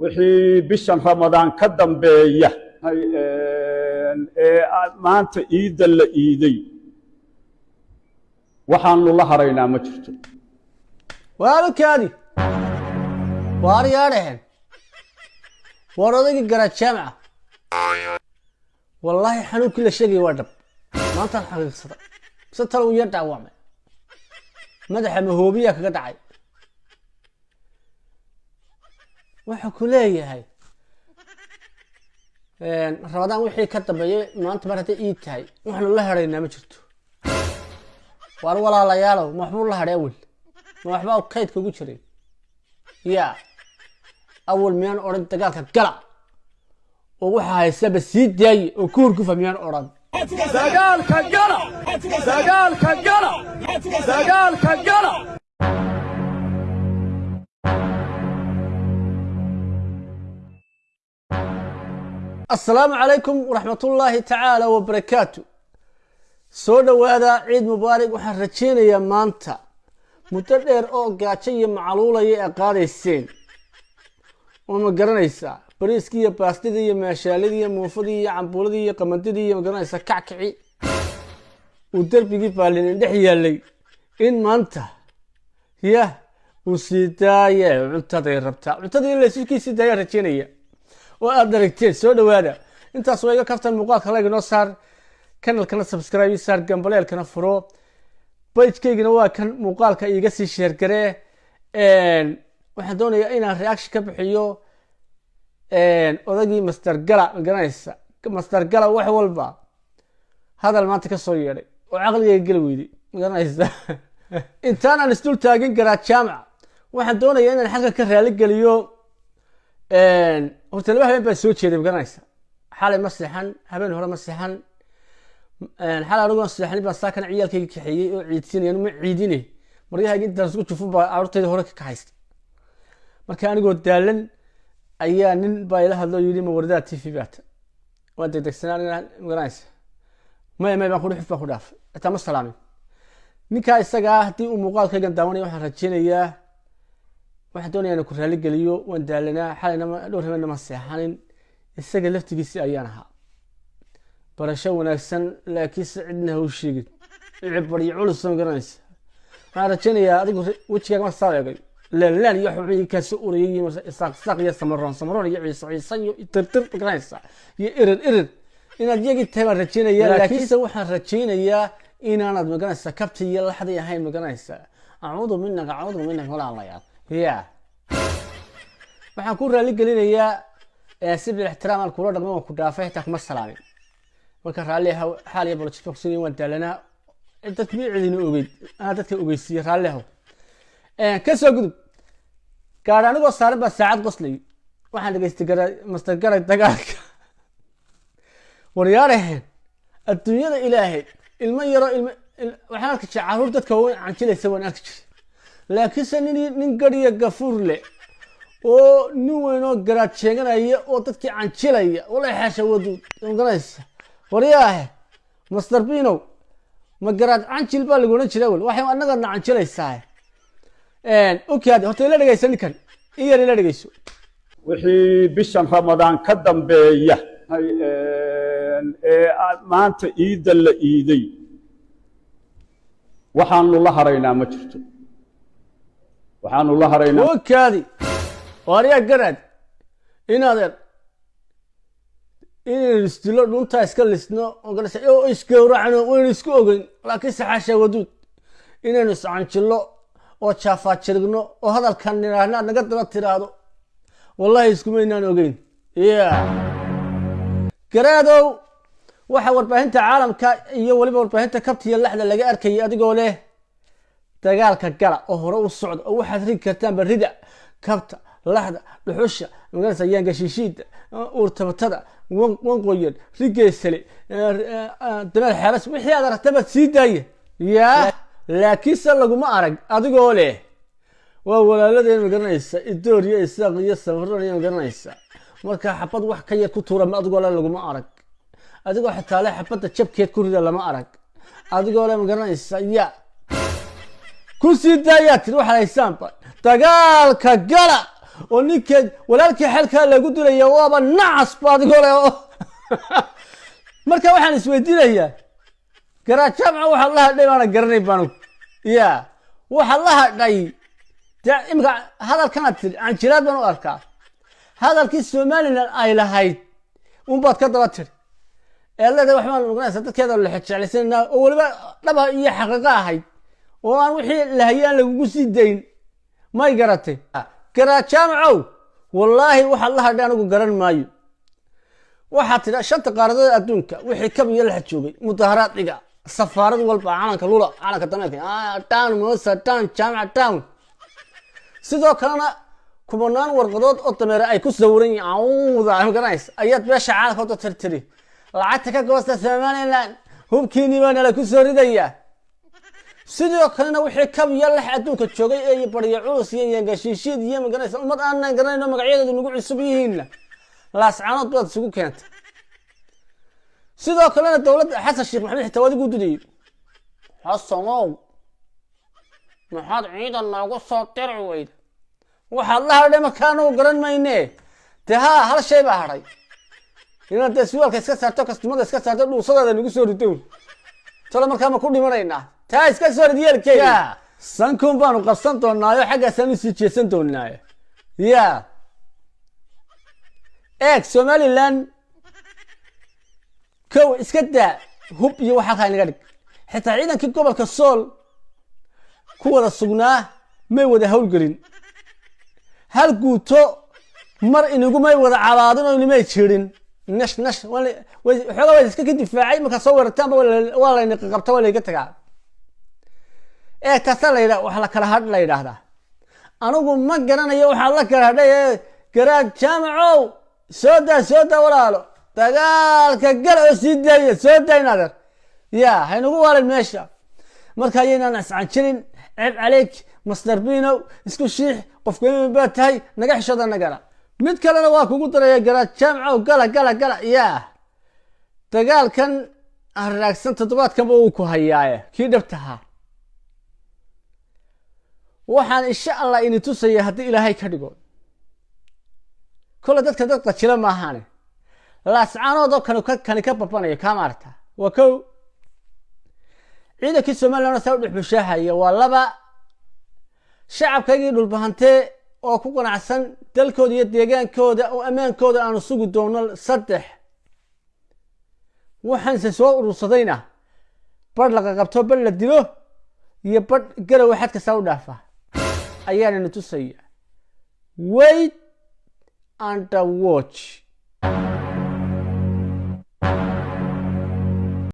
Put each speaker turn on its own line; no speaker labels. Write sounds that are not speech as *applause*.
wixii bishan ramadaan ka dambeeya ee maanta iidda la iiday waxaanu la haraynaa ma jirto.
Waalkaadi waar yaadhaheen waar odaygii garaad jaamaca wallaahi xanuunkii la sheegaya waa dhab maantaan xaqiiqsada mise talow iyo dhaawacmay madaxa mahoobiyaa kaga dhacay wuxuu ku leeyahay. Rabadaan wixii ka dambeeyay maanta mar hadday ii tahay waxaanu la haraynaa ma jirto. Waar walaalayaalow ma waxbuu la hadhay awel. Ma waxbaa kaydka ugu jiray yaa awal miyaan odhan dagaalka gala? Oo waxaa haysaba sii daaye oo ku hurgufa miyaan odhan?
Dagaalka gala! Dagaalka gala! Dagaalka gala
asalaamu calaykum waraxmatullaahi tacaala wabarakaatu soo dhowaada ciid mubaarig waxaan rajaynayaa maanta. Muddo dheer oo gaajo iyo macaluulaya ee qaadayseen. Oo ma garanaysaa. Bariiskii iyo baastidii iyo maashaaladii iyo muufadii iyo cambuuladii iyo qamandidii iyo ma garanaysaa kackici. Uu derbigii baalinin dhex yaallay. In maanta yah uu sii daaye cuntaday rabtaa. Cuntadii in layskii sii daayaan rajaynaya oo aada aragteen soo dhowaada. Intaas waa iga kaftan muuqaalka lag inoo saar kanalkana subscribe saar gambaleelkana furo. Bajkaygana waa kan muuqaalka iiga sii sheergaree waxaan doonayaa inaan reaction ka bixiyo. Odagii master gala magaranaysa master gala wax walba hadal maanta ka soo yeedhay. Oo caqligayga geli weyday magaranaysa *laughs* intaan aan isdul taagin garaa jaamac waxaan doonayaa inaan xalka ka raali geliyo horta laba habeen baa soo jeeday magaranaysa xalay ma seexan habeen hore ma seexan. Xalay anigoo seexanin baan saakan ciyaalkayga kaxeeyey oo ciidsinaya ma ciidine maryahayga intaan isku jufun baa carurtayda hore ka kaxaysta marka anigoo daalan ayaa nin baa ila hadloo yidhi ma wardaa t v baata waan degdegsanaa magaranaysa maya maya baan kudhi xuf baan ku dhaafay. Xitaa ma salaamin. Ninkaa isagaa haddii uu muuqaalkaygan daawanaya waxaan rajaynayaa waxaan doonaya inaan ku raali geliyo waan daalanaa xalayna dhowr habeenna ma seexanin isaga laftigiisi ayaan ahaa. Barasho wanaagsan laakiinse cidna ha u sheegin. Cibaryo culus ma garanaysa. Waxaan rajaynayaa adigu wejigaaga ma saa eegay. Leelaan iyo xubin kaasoo urayay iyo isaaq iyo samaroon samaroon iyo ciise ciise iyo tirtir garanaysa. Iyo irir irir. Inaad yagii tahay baan rajaynayaa laakiinse waxaan rajaynayaa inaanad magaranaysa kabti iyo laxdii ahayn magaranaysa acuudu minaka acuudu minaka walaalayaal ya waxaan ku raali gelinayaa si bil ixtiraam aan kula dhaqmo waan ku dhaafay xitaa kuma salaamin. Marka raalli xaal iyo bolojid baan waan daalanaa dadka mi cidina ogeyd? Anaa dadka ogeysiiye raalli ahaw ka soo gudub gaadhi anigoo saaran baa saacad qoslay. Waxaan dhegeystay gara master garay dagaalka. Waryaaraheen adduunyada ilaahay ilmo yaroo ilmo waxaan arki jiray carruur dadka waaweyn canjilaysa waan arki jiray laakiinse nin gariya gafuur leh oo nin weynoo garaad sheeganaya oo dadkii canjilaya wala xeesha waduud maganaysa waryaahe master binow ma garaad canjil baa lagu odhan jira wel waxay annagana canjilaysaa okaadi horta ila dhegeysa ninkan in yar ila dhegeyso
wixii bishan ramadaan ka dambeeya ee maanta iidda la iiday waxaanu la haraynaa ma jirto waxaanu la haraynaa.
Okaadi waaryaa garaad inaadeer inaynu isdilo dhuntaa iska lisno oo isgowracno waynu isku ogeyn laakiin saxaasha waduud inaynu iscanjillo oo jaafaajirigno oo hadalkan nidhaahna naga daba tiraahdo wallahi iskumaynaan ogeyn. Ya garaadow waxa warbaahinta caalamka iyo weliba warbaahinta kabta iyo laxda laga arkayay adigoo leh dagaalka gala oo hore u socda oo waxaad rigi kartaanba rida kabta laxda dhuxusha magarasa yaangashiishiida uurtabatada wanqoyan rigeesale dameer xeeras wixii aad aragtaba sii daaya yaa laakiinse laguma arag adigoo leh waa walaaladeen magaranaysa idoor iyo isaaq iyo samaron iyo magaranaysa marka xabad wax ka yar ku tuura adigoo le laguma arag. Adigoo xitaa le xabadda jabkeed ku rida lama arag. Adigoo le magaranaysa ya ku sii daayaa tiri waxaad haysaanba dagaalka gala oo ninkeed walaalkii xelkaa lagu dilaya waaba nacas baadigoo le oo *laughs* marka waxaan isweydiinayaa garaajamca waxaad la hadhay baana garanay baanu. Ya waxaad la hadhay imika hadalkanaad tiri canjiraad baan u arkaa. Hadalkii somalilan ay lahayd unbaad ka daba tiri. Ee leedahay waxbaan oganaysa dadkeeda lexejeclaysananaa oo weliba dhaba iyo xaqiiqo ahayd oo aan wixii lahayay aan lagugu sii dayn. May garatay garajaamacow wallaahi waxaad la hadhay anigu garan maayo. Waxaad tidha shanta qaaradood adduunka wixii kab iyo laxa joogay mudaharaad dhiga safaarad walba calanka lula calanka dameerka town mosa town jaamaca town. Sidoo kalena kubanaan warqadood oo dameere ay ku sawiran yihiin. Awda garanaysa ayaad beesha caalamka wada tirtiri. Lacagta ka goosta somaliland hubkiinii baa nala ku soo ridayaa sidoo kalena wixii kab iyo lax adduunka joogay ee baryo culus iyo yangashiishiid iyo maganaysa ummad aanan garanayno magacyadeedu nagu cusub yihiinna. Laascaanood baad isugu keentay. Sidoo kalena dowladda xasan sheekh maxamed xitaa waad igu dudayay xasanow maxaad ciidan noogu soo diri weyda. Waxaad la hadhay anagu garan mayne? Dee haa hal shay baa hadhay. Inaad dee suwaalka iska saarto kastumada iska saarto dhuusadaada nagu soo ridown talo markaa ma ku dhimanaynaa taa iska soo rid yeelkeeda sankun baanu qabsan doonaayo xaggaasaan u sii jeesan doonaayo ya eeg somaliland kow iska daa hub iyo wax halkaa inaga dhig. Xitaa ciidankii gobolka sool ku wada sugnaa may wada howlgelin hal guuto mar inigumay wada cabaadin oo inimay jirin. Nash nash waxoogaa waa iska ka difaacay markaa soo weerartaanba waa layna qabta waa layga tagaa ee taasaa la yidha wax la kala hadh la yidhaahdaa anigu ma garanayo waxaa la kala hadhay ee garaad jaamacow soo daa soo daa walaalo. Dagaalka gal oo sii daaya soo daa inadeer ya haynagu waalin meesha. Marka ayaynaan iscanjirin ceeb caleyk masdar binow isku shiix qofkaiman baa tahay naga xishooda nagala. Mid kalena waa kugu daraya garaad jaamcow gala gala gala ya dagaalkan haraagsan toddobaadkanba uu ku hayaaye kii dhabtahaa waxaan insha allah ini tusaya haddii ilaahay ka dhigo. Kole dadka dad qajila maahaane laascaanoodoo kani kani ka babanayo kaa maarta? Waa kow. Ciidankii somaliland saa u dhexbushaahaya waa laba. Shacabkaygii dhulbahantee oo ku qanacsan dalkooda iyo deegaankooda oo ammaankooda aanu sugi doono saddex. Waxaanse soo urursadayna. Badh laqa qabto badh la dilo iyo badh garowa xad kastaa u dhaafa ayaanana tusaya wait under watch